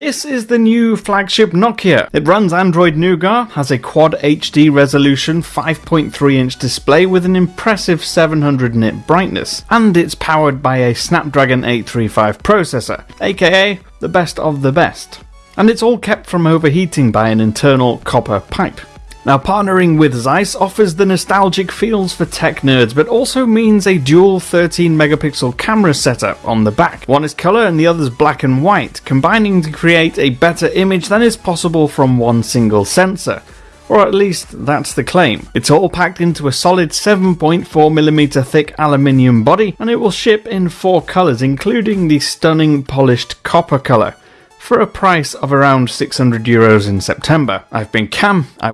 This is the new flagship Nokia. It runs Android Nougat, has a quad HD resolution 5.3 inch display with an impressive 700 nit brightness, and it's powered by a Snapdragon 835 processor, aka the best of the best. And it's all kept from overheating by an internal copper pipe. Now, partnering with Zeiss offers the nostalgic feels for tech nerds, but also means a dual 13 megapixel camera setup on the back. One is colour and the other is black and white, combining to create a better image than is possible from one single sensor. Or at least that's the claim. It's all packed into a solid 7.4mm thick aluminium body, and it will ship in four colours, including the stunning polished copper colour for a price of around 600 euros in September. I've been Cam. I